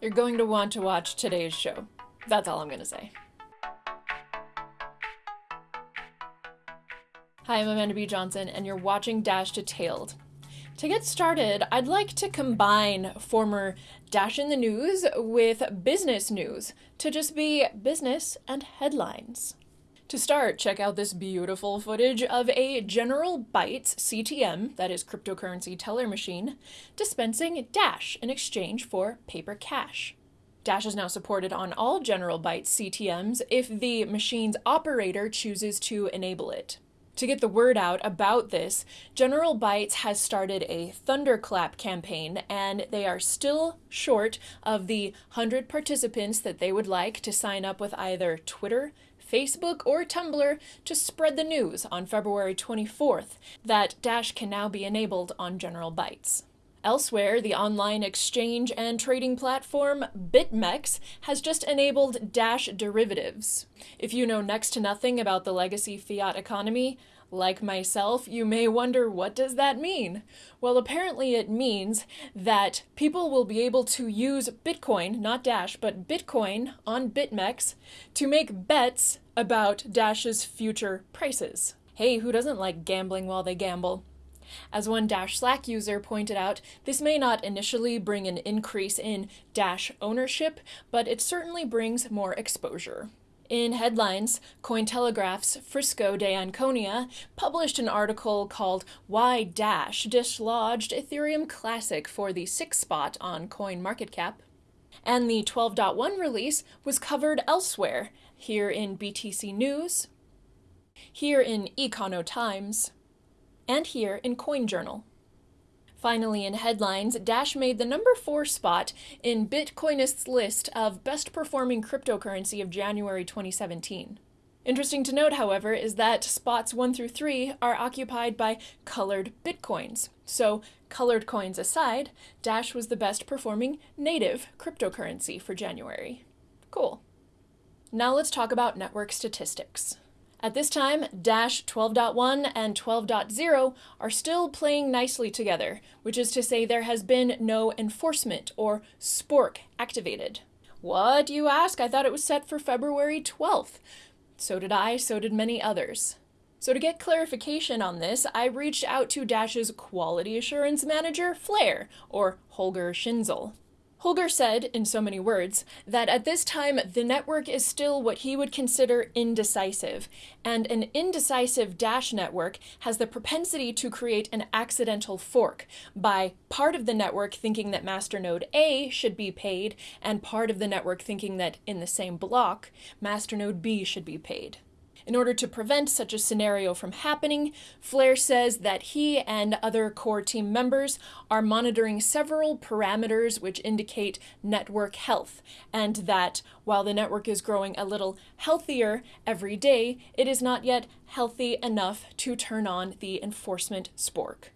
You're going to want to watch today's show. That's all I'm going to say. Hi, I'm Amanda B. Johnson, and you're watching Dash Detailed. To get started, I'd like to combine former Dash in the News with business news to just be business and headlines. To start, check out this beautiful footage of a General Bytes CTM, that is cryptocurrency teller machine, dispensing Dash in exchange for paper cash. Dash is now supported on all General Bytes CTMs if the machine's operator chooses to enable it. To get the word out about this, General Bytes has started a Thunderclap campaign, and they are still short of the 100 participants that they would like to sign up with either Twitter, Facebook, or Tumblr to spread the news on February 24th that Dash can now be enabled on General Bytes. Elsewhere, the online exchange and trading platform BitMEX has just enabled Dash derivatives. If you know next to nothing about the legacy fiat economy, like myself, you may wonder what does that mean? Well, apparently it means that people will be able to use Bitcoin, not Dash, but Bitcoin on BitMEX to make bets about Dash's future prices. Hey, who doesn't like gambling while they gamble? As one Dash Slack user pointed out, this may not initially bring an increase in Dash ownership, but it certainly brings more exposure. In headlines, Cointelegraph's Frisco d'Anconia published an article called Why Dash Dislodged Ethereum Classic for the sixth spot on CoinMarketCap. And the 12.1 release was covered elsewhere, here in BTC News, here in Econo Times, and here in CoinJournal. Finally, in headlines, Dash made the number four spot in Bitcoinist's list of best performing cryptocurrency of January 2017. Interesting to note, however, is that spots 1 through 3 are occupied by colored bitcoins. So, colored coins aside, Dash was the best performing native cryptocurrency for January. Cool. Now let's talk about network statistics. At this time, Dash 12.1 and 12.0 are still playing nicely together, which is to say there has been no enforcement or spork activated. What, you ask? I thought it was set for February 12th. So did I, so did many others. So to get clarification on this, I reached out to Dash's quality assurance manager, Flare, or Holger Schinzel. Holger said, in so many words, that at this time the network is still what he would consider indecisive, and an indecisive Dash network has the propensity to create an accidental fork by part of the network thinking that masternode A should be paid, and part of the network thinking that in the same block, masternode B should be paid. In order to prevent such a scenario from happening, Flare says that he and other core team members are monitoring several parameters which indicate network health, and that while the network is growing a little healthier every day, it is not yet healthy enough to turn on the enforcement spork.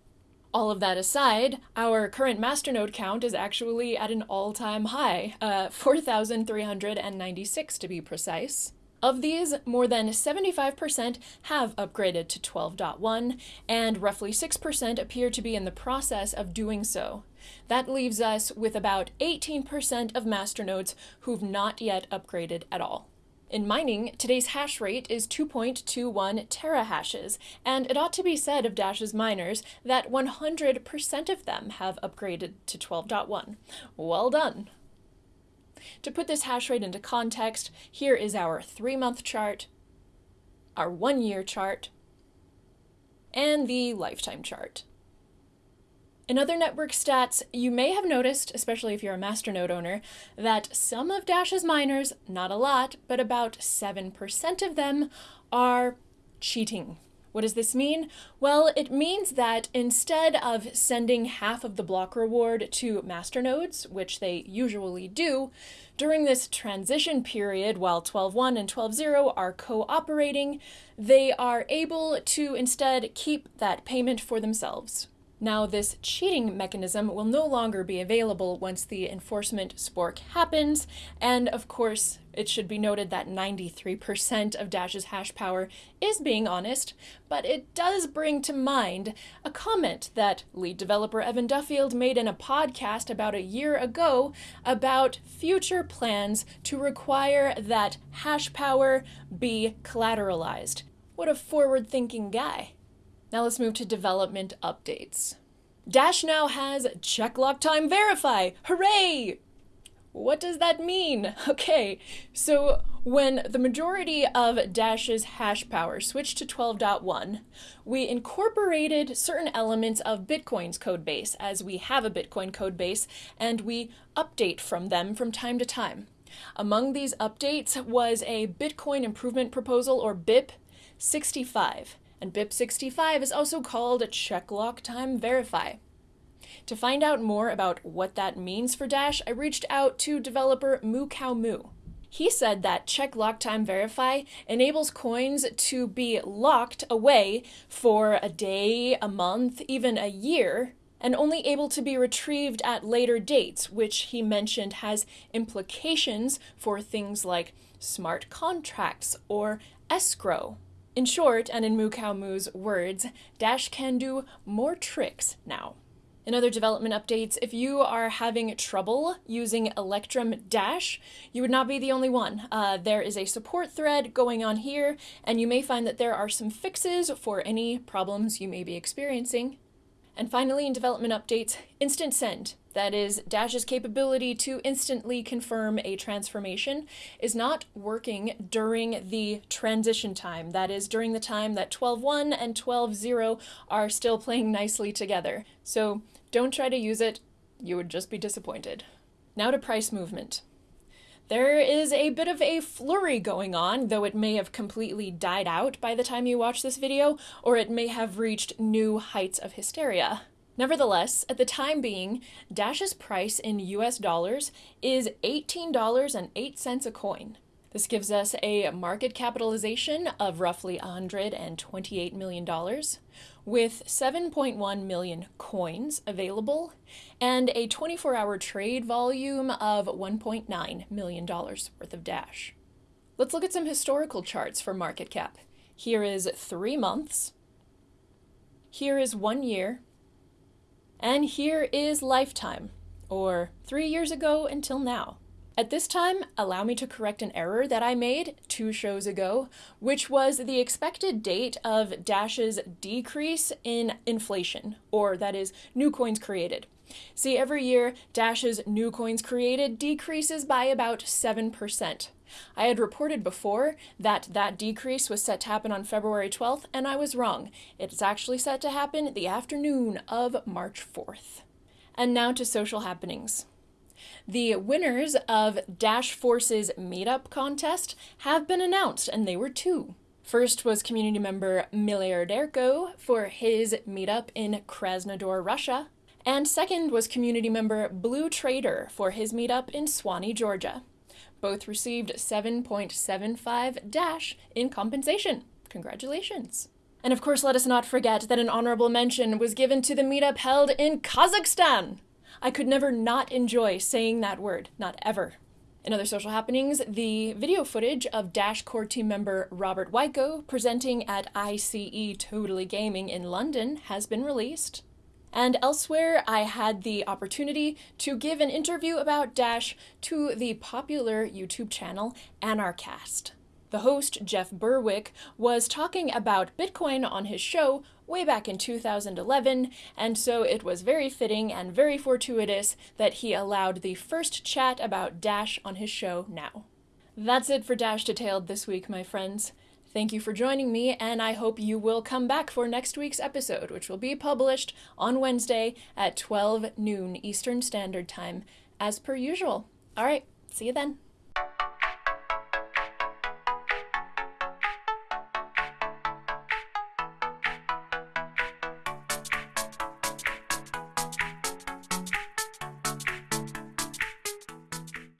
All of that aside, our current masternode count is actually at an all-time high, uh, 4,396 to be precise. Of these, more than 75% have upgraded to 12.1, and roughly 6% appear to be in the process of doing so. That leaves us with about 18% of masternodes who've not yet upgraded at all. In mining, today's hash rate is 2.21 terahashes, and it ought to be said of Dash's miners that 100% of them have upgraded to 12.1. Well done! To put this hash rate into context, here is our three-month chart, our one-year chart, and the lifetime chart. In other network stats, you may have noticed, especially if you're a masternode owner, that some of Dash's miners, not a lot, but about 7% of them, are cheating. What does this mean? Well, it means that instead of sending half of the block reward to masternodes, which they usually do, during this transition period while 12.1 and 12.0 are cooperating, they are able to instead keep that payment for themselves. Now, this cheating mechanism will no longer be available once the enforcement spork happens, and of course, it should be noted that 93% of Dash's hash power is being honest, but it does bring to mind a comment that lead developer Evan Duffield made in a podcast about a year ago about future plans to require that hash power be collateralized. What a forward thinking guy. Now let's move to development updates. Dash now has check lock time verify. Hooray! What does that mean? Okay, so when the majority of Dash's hash power switched to 12.1, we incorporated certain elements of Bitcoin's codebase as we have a Bitcoin codebase and we update from them from time to time. Among these updates was a Bitcoin Improvement Proposal or BIP 65, and BIP 65 is also called a check lock time verify. To find out more about what that means for Dash, I reached out to developer Moo Cow Moo. He said that check lock time verify enables coins to be locked away for a day, a month, even a year, and only able to be retrieved at later dates, which he mentioned has implications for things like smart contracts or escrow. In short, and in Cow Moo's words, Dash can do more tricks now. In other development updates, if you are having trouble using Electrum Dash, you would not be the only one. Uh, there is a support thread going on here, and you may find that there are some fixes for any problems you may be experiencing. And finally, in development updates, Instant Send, that is, Dash's capability to instantly confirm a transformation, is not working during the transition time. That is, during the time that 12.1 and 12.0 are still playing nicely together. So don't try to use it, you would just be disappointed. Now to price movement. There is a bit of a flurry going on, though it may have completely died out by the time you watch this video, or it may have reached new heights of hysteria. Nevertheless, at the time being, Dash's price in US dollars is $18.08 a coin. This gives us a market capitalization of roughly $128 million, with 7.1 million coins available and a 24 hour trade volume of $1.9 million worth of Dash. Let's look at some historical charts for market cap. Here is three months, here is one year, and here is lifetime, or three years ago until now. At this time, allow me to correct an error that I made two shows ago, which was the expected date of Dash's decrease in inflation, or that is, new coins created. See, every year, Dash's new coins created decreases by about 7%. I had reported before that that decrease was set to happen on February 12th, and I was wrong. It's actually set to happen the afternoon of March 4th. And now to social happenings. The winners of Dash Force's meetup contest have been announced, and they were two. First was community member Miliarderko for his meetup in Krasnodar, Russia. And second was community member Blue Trader for his meetup in Suwanee, Georgia. Both received 7.75 Dash in compensation. Congratulations. And of course, let us not forget that an honorable mention was given to the meetup held in Kazakhstan. I could never not enjoy saying that word, not ever. In other social happenings, the video footage of Dash core team member Robert Wiecko presenting at ICE Totally Gaming in London has been released. And elsewhere, I had the opportunity to give an interview about Dash to the popular YouTube channel Anarchast. The host, Jeff Berwick, was talking about Bitcoin on his show way back in 2011, and so it was very fitting and very fortuitous that he allowed the first chat about Dash on his show now. That's it for Dash Detailed this week, my friends. Thank you for joining me, and I hope you will come back for next week's episode, which will be published on Wednesday at 12 noon Eastern Standard Time, as per usual. All right, see you then.